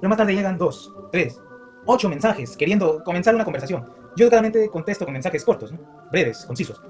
Pero más tarde llegan dos, tres, ocho mensajes queriendo comenzar una conversación. Yo claramente contesto con mensajes cortos, ¿no? breves, concisos.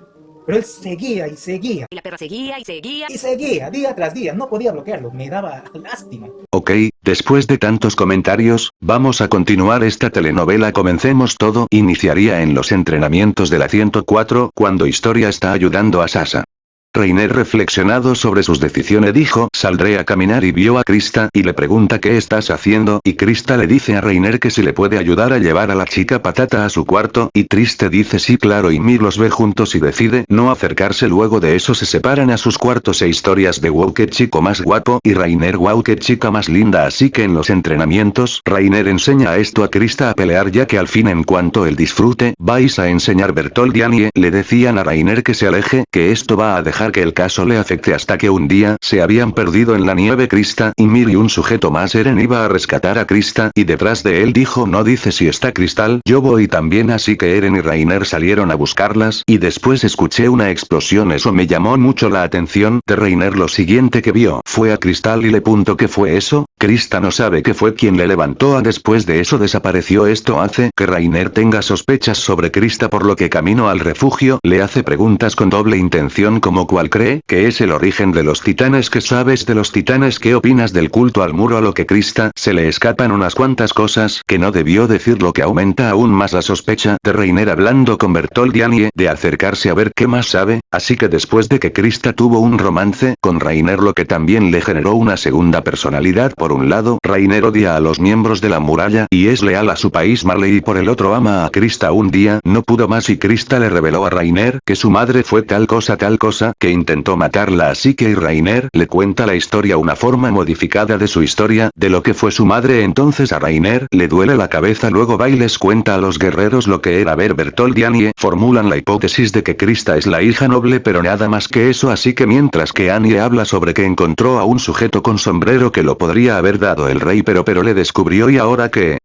Pero él seguía y seguía. Y la perra seguía y seguía. Y seguía, día tras día. No podía bloquearlo. Me daba lástima. Ok, después de tantos comentarios, vamos a continuar esta telenovela. Comencemos todo. Iniciaría en los entrenamientos de la 104, cuando Historia está ayudando a Sasa. Reiner reflexionado sobre sus decisiones dijo, saldré a caminar y vio a Krista y le pregunta qué estás haciendo y Krista le dice a Reiner que si le puede ayudar a llevar a la chica patata a su cuarto y Triste dice sí claro y Mir los ve juntos y decide no acercarse luego de eso se separan a sus cuartos. E historias de wow que chico más guapo y Reiner wow que chica más linda así que en los entrenamientos Reiner enseña esto a Krista a pelear ya que al fin en cuanto él disfrute vais a enseñar. Bertold y Annie le decían a Reiner que se aleje que esto va a dejar que el caso le afecte hasta que un día se habían perdido en la nieve Krista y Mir y un sujeto más Eren iba a rescatar a Krista y detrás de él dijo no dice si está Cristal yo voy también así que Eren y Rainer salieron a buscarlas y después escuché una explosión eso me llamó mucho la atención de Reiner lo siguiente que vio fue a Cristal y le punto que fue eso, Krista no sabe que fue quien le levantó a después de eso desapareció esto hace que Rainer tenga sospechas sobre Krista por lo que camino al refugio le hace preguntas con doble intención como cual cree que es el origen de los titanes. Que sabes de los titanes qué opinas del culto al muro a lo que Krista se le escapan unas cuantas cosas que no debió decir lo que aumenta aún más la sospecha de Reiner hablando con Bertold y Annie de acercarse a ver qué más sabe, así que después de que Krista tuvo un romance con Reiner lo que también le generó una segunda personalidad. Por un lado Reiner odia a los miembros de la muralla y es leal a su país Marley y por el otro ama a Krista. Un día no pudo más y Krista le reveló a Reiner que su madre fue tal cosa tal cosa que intentó matarla así que Rainer le cuenta la historia una forma modificada de su historia, de lo que fue su madre. Entonces a Rainer le duele la cabeza luego va y les cuenta a los guerreros lo que era. Ver Bertold y Annie formulan la hipótesis de que Krista es la hija noble pero nada más que eso así que mientras que Annie habla sobre que encontró a un sujeto con sombrero que lo podría haber dado el rey pero pero le descubrió y ahora que,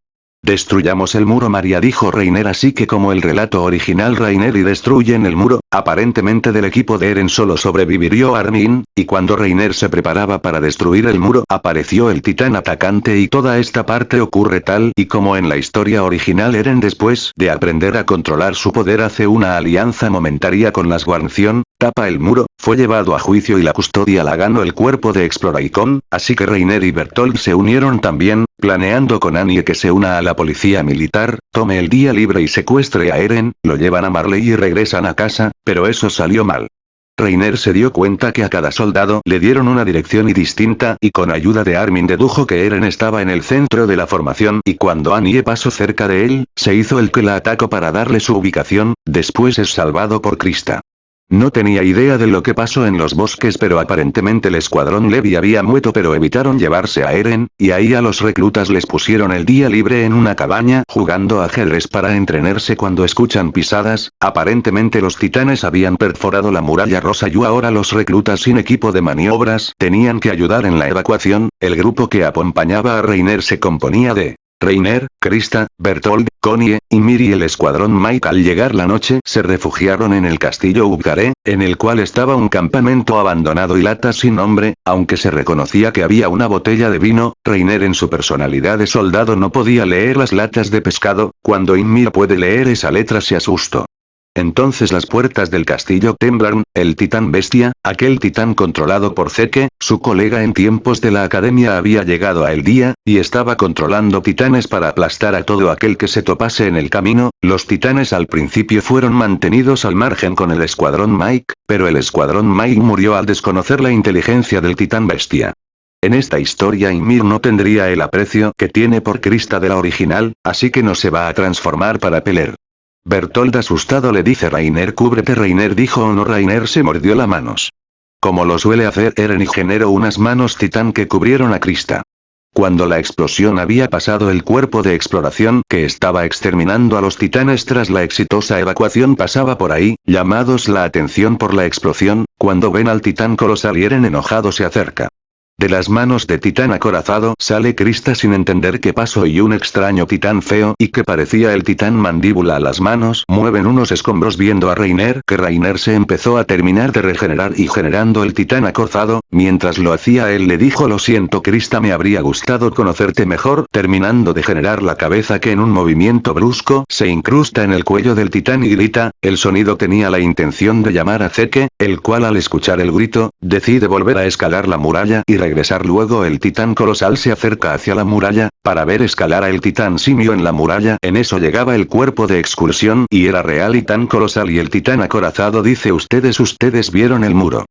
Destruyamos el muro María dijo Reiner así que como el relato original Reiner y destruyen el muro, aparentemente del equipo de Eren solo sobrevivió Armin, y cuando Reiner se preparaba para destruir el muro apareció el titán atacante y toda esta parte ocurre tal y como en la historia original. Eren después de aprender a controlar su poder hace una alianza momentaria con las guarnición, tapa el muro, fue llevado a juicio y la custodia la ganó el cuerpo de Exploraicon, así que Reiner y Bertolt se unieron también, planeando con Annie que se una a la policía militar, tome el día libre y secuestre a Eren, lo llevan a Marley y regresan a casa, pero eso salió mal. Reiner se dio cuenta que a cada soldado le dieron una dirección y distinta y con ayuda de Armin dedujo que Eren estaba en el centro de la formación y cuando Annie pasó cerca de él, se hizo el que la atacó para darle su ubicación, después es salvado por Krista. No tenía idea de lo que pasó en los bosques pero aparentemente el escuadrón Levi había muerto pero evitaron llevarse a Eren, y ahí a los reclutas les pusieron el día libre en una cabaña jugando ajedrez para entrenarse cuando escuchan pisadas, aparentemente los titanes habían perforado la muralla rosa y ahora los reclutas sin equipo de maniobras tenían que ayudar en la evacuación, el grupo que acompañaba a Reiner se componía de Reiner, Krista, Bertold, Connie, y el escuadrón Mike al llegar la noche se refugiaron en el castillo Ubgare, en el cual estaba un campamento abandonado y lata sin nombre, aunque se reconocía que había una botella de vino, Reiner en su personalidad de soldado no podía leer las latas de pescado, cuando Ymir puede leer esa letra se asustó. Entonces las puertas del castillo temblaron, el titán bestia, aquel titán controlado por Zeke, su colega en tiempos de la academia había llegado a el día, y estaba controlando titanes para aplastar a todo aquel que se topase en el camino, los titanes al principio fueron mantenidos al margen con el escuadrón Mike, pero el escuadrón Mike murió al desconocer la inteligencia del titán bestia. En esta historia Ymir no tendría el aprecio que tiene por Krista de la original, así que no se va a transformar para pelear. Bertold asustado le dice Rainer cúbrete Rainer dijo o no Rainer se mordió las manos. Como lo suele hacer Eren y generó unas manos titán que cubrieron a Krista. Cuando la explosión había pasado el cuerpo de exploración que estaba exterminando a los titanes tras la exitosa evacuación pasaba por ahí, llamados la atención por la explosión, cuando ven al titán colosal y Eren enojado se acerca. De las manos de titán acorazado sale Krista sin entender qué pasó y un extraño titán feo y que parecía el titán mandíbula a las manos mueven unos escombros viendo a Reiner que Reiner se empezó a terminar de regenerar y generando el titán acorazado, mientras lo hacía él le dijo lo siento Krista me habría gustado conocerte mejor terminando de generar la cabeza que en un movimiento brusco se incrusta en el cuello del titán y grita, el sonido tenía la intención de llamar a Zeke, el cual al escuchar el grito, decide volver a escalar la muralla y regresar luego el titán colosal se acerca hacia la muralla, para ver escalar a el titán simio en la muralla en eso llegaba el cuerpo de excursión y era real y tan colosal y el titán acorazado dice ustedes ustedes vieron el muro.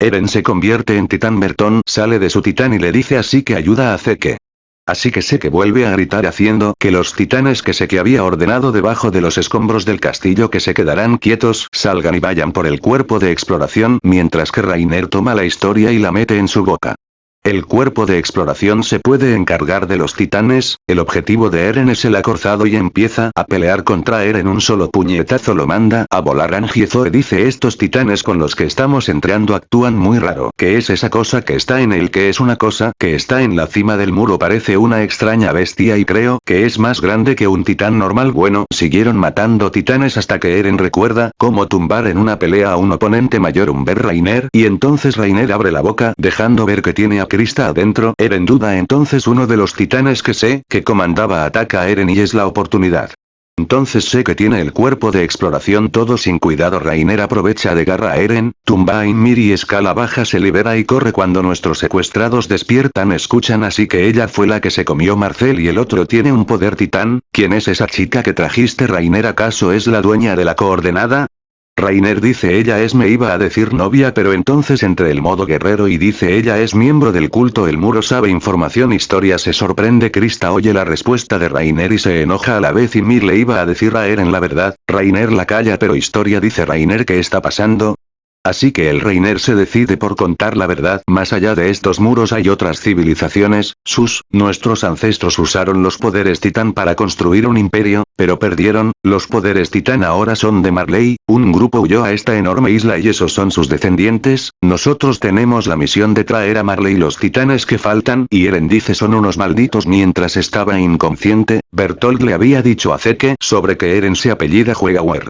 Eren se convierte en titán Bertón sale de su titán y le dice así que ayuda a Zeke. Así que que vuelve a gritar haciendo que los titanes que que había ordenado debajo de los escombros del castillo que se quedarán quietos salgan y vayan por el cuerpo de exploración mientras que Rainer toma la historia y la mete en su boca. El cuerpo de exploración se puede encargar de los titanes, el objetivo de Eren es el acorzado y empieza a pelear contra Eren. Un solo puñetazo lo manda a volar. Angie dice estos titanes con los que estamos entrando actúan muy raro. ¿Qué es esa cosa que está en el que es una cosa que está en la cima del muro parece una extraña bestia y creo que es más grande que un titán normal bueno siguieron matando titanes hasta que Eren recuerda cómo tumbar en una pelea a un oponente mayor un ver Rainer. Y entonces Rainer abre la boca dejando ver que tiene a Krista adentro, Eren duda entonces uno de los titanes que sé que comandaba ataca a Eren y es la oportunidad. Entonces sé que tiene el cuerpo de exploración todo sin cuidado Rainer aprovecha de garra a Eren, tumba a Ymir y escala baja se libera y corre cuando nuestros secuestrados despiertan escuchan así que ella fue la que se comió Marcel y el otro tiene un poder titán, ¿quién es esa chica que trajiste Rainer acaso es la dueña de la coordenada? Rainer dice ella es me iba a decir novia pero entonces entre el modo guerrero y dice ella es miembro del culto el muro sabe información historia se sorprende Krista oye la respuesta de Rainer y se enoja a la vez y Mir le iba a decir a Eren la verdad, Rainer la calla pero historia dice Rainer ¿qué está pasando? Así que el Reiner se decide por contar la verdad. Más allá de estos muros hay otras civilizaciones, sus, nuestros ancestros usaron los poderes titán para construir un imperio, pero perdieron, los poderes titán ahora son de Marley, un grupo huyó a esta enorme isla y esos son sus descendientes, nosotros tenemos la misión de traer a Marley los titanes que faltan y Eren dice son unos malditos mientras estaba inconsciente, Bertolt le había dicho a Zeke sobre que Eren se apellida Juegawer.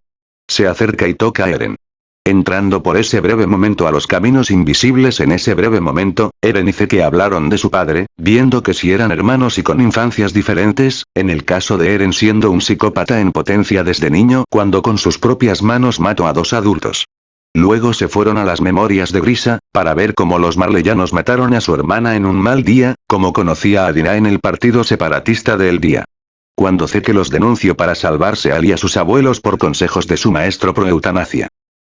Se acerca y toca a Eren. Entrando por ese breve momento a los caminos invisibles en ese breve momento, Eren y Zeke hablaron de su padre, viendo que si eran hermanos y con infancias diferentes, en el caso de Eren siendo un psicópata en potencia desde niño cuando con sus propias manos mató a dos adultos. Luego se fueron a las memorias de Grisa, para ver cómo los marleyanos mataron a su hermana en un mal día, como conocía a Dina en el partido separatista del día. Cuando Zeke los denunció para salvarse a y a sus abuelos por consejos de su maestro pro eutanasia.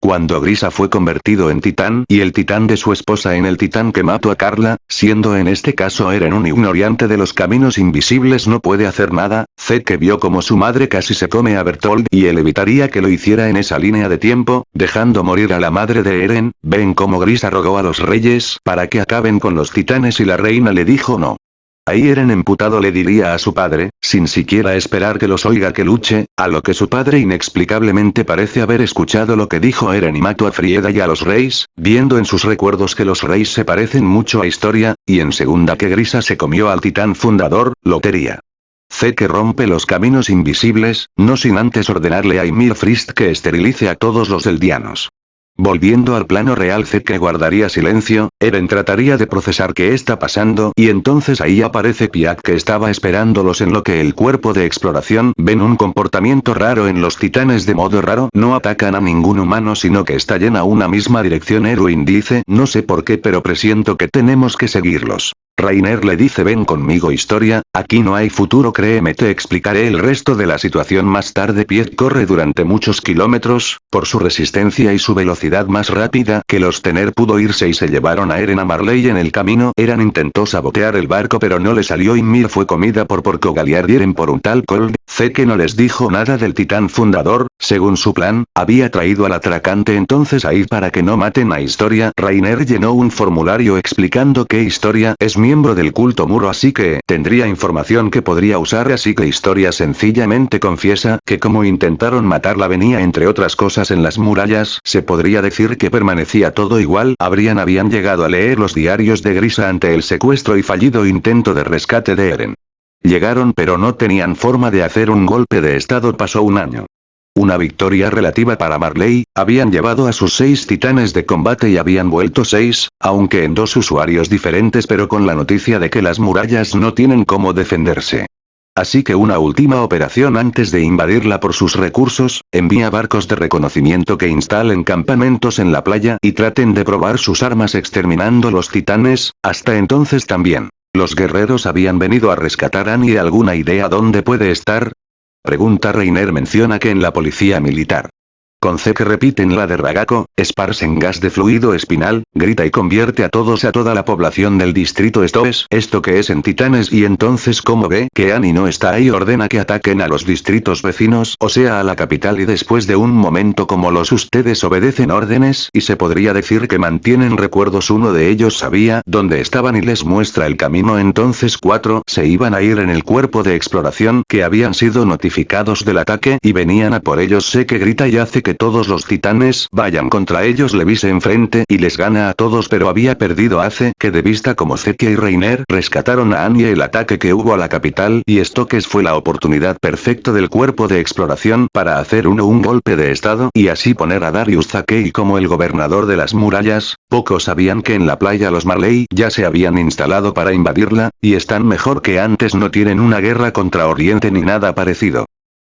Cuando Grisa fue convertido en titán y el titán de su esposa en el titán que mató a Carla, siendo en este caso Eren un ignorante de los caminos invisibles no puede hacer nada, que vio como su madre casi se come a Bertold y él evitaría que lo hiciera en esa línea de tiempo, dejando morir a la madre de Eren, ven como Grisa rogó a los reyes para que acaben con los titanes y la reina le dijo no. Ahí Eren emputado le diría a su padre, sin siquiera esperar que los oiga que luche, a lo que su padre inexplicablemente parece haber escuchado lo que dijo Eren y mató a Frieda y a los reyes, viendo en sus recuerdos que los reyes se parecen mucho a historia, y en segunda que Grisa se comió al titán fundador, Lotería. C que rompe los caminos invisibles, no sin antes ordenarle a Ymir Frist que esterilice a todos los eldianos. Volviendo al plano real Zeke guardaría silencio, Eren trataría de procesar qué está pasando y entonces ahí aparece Piak que estaba esperándolos en lo que el cuerpo de exploración ven un comportamiento raro en los titanes de modo raro no atacan a ningún humano sino que está llena una misma dirección Erwin dice no sé por qué pero presiento que tenemos que seguirlos. Rainer le dice ven conmigo historia, aquí no hay futuro créeme te explicaré el resto de la situación más tarde Piet corre durante muchos kilómetros, por su resistencia y su velocidad más rápida que los tener pudo irse y se llevaron a Eren a Marley en el camino. Eren intentó sabotear el barco pero no le salió y Mir fue comida por Porco Galiard y Eren por un tal Cold, que no les dijo nada del titán fundador, Según su plan, había traído al atracante entonces ahí para que no maten a Historia. Rainer llenó un formulario explicando que Historia es miembro del culto muro así que tendría información que podría usar así que Historia sencillamente confiesa que como intentaron matarla venía entre otras cosas en las murallas, se podría decir que permanecía todo igual, habrían habían llegado a leer los diarios de Grisa ante el secuestro y fallido intento de rescate de Eren. Llegaron pero no tenían forma de hacer un golpe de estado pasó un año. Una victoria relativa para Marley, habían llevado a sus seis titanes de combate y habían vuelto seis, aunque en dos usuarios diferentes pero con la noticia de que las murallas no tienen cómo defenderse. Así que una última operación antes de invadirla por sus recursos, envía barcos de reconocimiento que instalen campamentos en la playa y traten de probar sus armas exterminando los titanes, hasta entonces también. Los guerreros habían venido a rescatar a Annie alguna idea dónde puede estar, Pregunta Reiner menciona que en la policía militar con C que repiten la de Ragako, esparcen gas de fluido espinal, grita y convierte a todos a toda la población del distrito. Esto es, esto que es en Titanes y entonces como ve que Annie no está ahí ordena que ataquen a los distritos vecinos, o sea a la capital y después de un momento como los ustedes obedecen órdenes y se podría decir que mantienen recuerdos. Uno de ellos sabía dónde estaban y les muestra el camino. Entonces cuatro se iban a ir en el cuerpo de exploración que habían sido notificados del ataque y venían a por ellos. Sé que grita y hace que todos los titanes vayan contra ellos Levi enfrente y les gana a todos pero había perdido hace que de vista como Zetia y Reiner rescataron a Anya el ataque que hubo a la capital y Stokes fue la oportunidad perfecta del cuerpo de exploración para hacer uno un golpe de estado y así poner a Darius Zakei como el gobernador de las murallas, pocos sabían que en la playa los Marley ya se habían instalado para invadirla, y están mejor que antes no tienen una guerra contra Oriente ni nada parecido.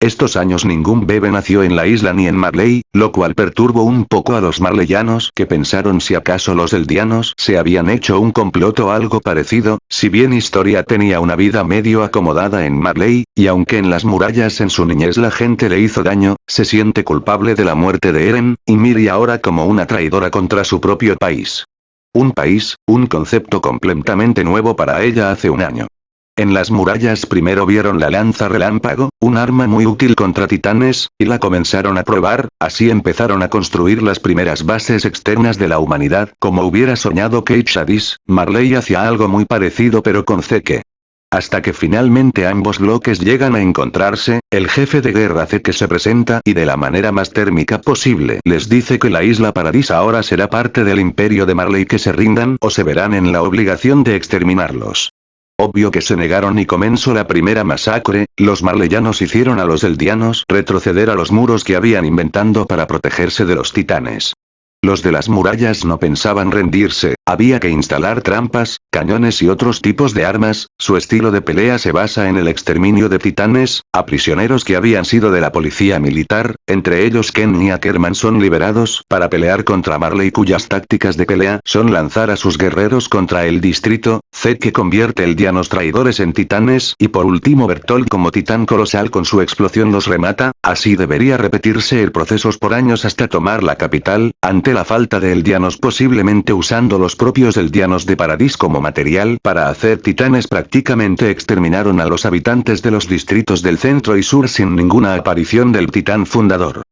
Estos años ningún bebé nació en la isla ni en Marley, lo cual perturbó un poco a los marleyanos que pensaron si acaso los eldianos se habían hecho un complot o algo parecido, si bien Historia tenía una vida medio acomodada en Marley, y aunque en las murallas en su niñez la gente le hizo daño, se siente culpable de la muerte de Eren, y Miri ahora como una traidora contra su propio país. Un país, un concepto completamente nuevo para ella hace un año. En las murallas primero vieron la lanza relámpago, un arma muy útil contra titanes, y la comenzaron a probar, así empezaron a construir las primeras bases externas de la humanidad, como hubiera soñado Kate Shadis, Marley hacía algo muy parecido pero con Zeke. Hasta que finalmente ambos bloques llegan a encontrarse, el jefe de guerra Zeke se presenta y de la manera más térmica posible les dice que la isla Paradis ahora será parte del imperio de Marley que se rindan o se verán en la obligación de exterminarlos. Obvio que se negaron y comenzó la primera masacre, los marleyanos hicieron a los eldianos retroceder a los muros que habían inventando para protegerse de los titanes. Los de las murallas no pensaban rendirse, había que instalar trampas, cañones y otros tipos de armas, su estilo de pelea se basa en el exterminio de titanes, a prisioneros que habían sido de la policía militar, entre ellos Ken y Ackerman son liberados para pelear contra Marley cuyas tácticas de pelea son lanzar a sus guerreros contra el distrito, Z que convierte el Dianos traidores en titanes y por último Bertolt como titán colosal con su explosión los remata, así debería repetirse el proceso por años hasta tomar la capital, ante la falta de eldianos posiblemente usando los propios eldianos de Paradis como material para hacer titanes prácticamente exterminaron a los habitantes de los distritos del centro y sur sin ninguna aparición del titán fundador.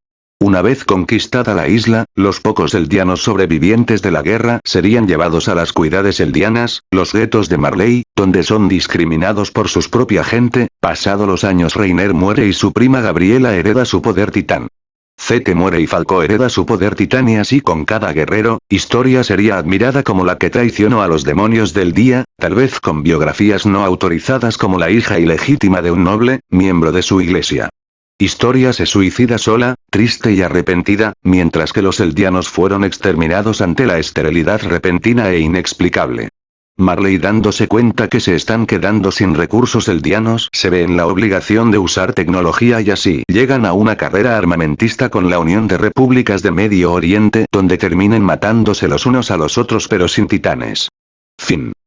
Una vez conquistada la isla, los pocos eldianos sobrevivientes de la guerra serían llevados a las cuidades eldianas, los guetos de Marley, donde son discriminados por su propia gente, pasado los años Reiner muere y su prima Gabriela hereda su poder titán. Zeke muere y Falco hereda su poder titán y así con cada guerrero, Historia sería admirada como la que traicionó a los demonios del día, tal vez con biografías no autorizadas como la hija ilegítima de un noble, miembro de su iglesia. Historia se suicida sola, triste y arrepentida, mientras que los eldianos fueron exterminados ante la esterilidad repentina e inexplicable. Marley dándose cuenta que se están quedando sin recursos eldianos se ve en la obligación de usar tecnología y así llegan a una carrera armamentista con la Unión de Repúblicas de Medio Oriente donde terminen matándose los unos a los otros pero sin titanes. Fin.